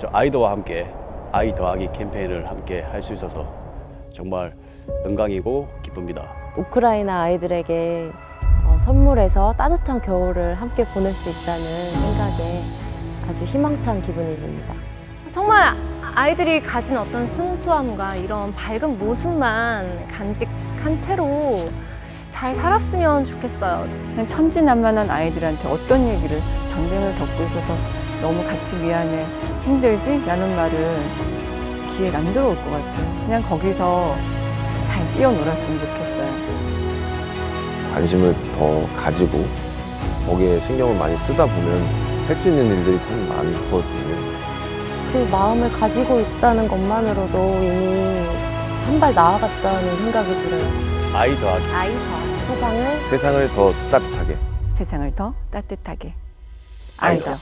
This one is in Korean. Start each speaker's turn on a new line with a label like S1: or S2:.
S1: 저 아이들과 함께 아이 더하기 캠페인을 함께 할 수 있어서 정말 영광이고 기쁩니다.
S2: 우크라이나 아이들에게 어, 선물해서 따뜻한 겨울을 함께 보낼 수 있다는 생각에 아주 희망찬 기분이 듭니다.
S3: 정말 아이들이 가진 어떤 순수함과 이런 밝은 모습만 간직한 채로 잘 살았으면 좋겠어요.
S4: 그냥 천진난만한 아이들한테 어떤 얘기를 전쟁을 겪고 있어서 너무 같이 미안해 힘들지? 라는 말은 귀에 안 들어올 것 같아요. 그냥 거기서 잘 뛰어놀았으면 좋겠어요.
S5: 관심을 더 가지고 거기에 신경을 많이 쓰다 보면 할 수 있는 일들이 참 많거든요.
S2: 그 마음을 가지고 있다는 것만으로도 이미 한 발 나아갔다는 생각이 들어요.
S1: 아이 더하기
S3: 아이 더.
S2: 세상을
S5: 세상을 더 따뜻하게
S4: 세상을 더 따뜻하게. 아이들.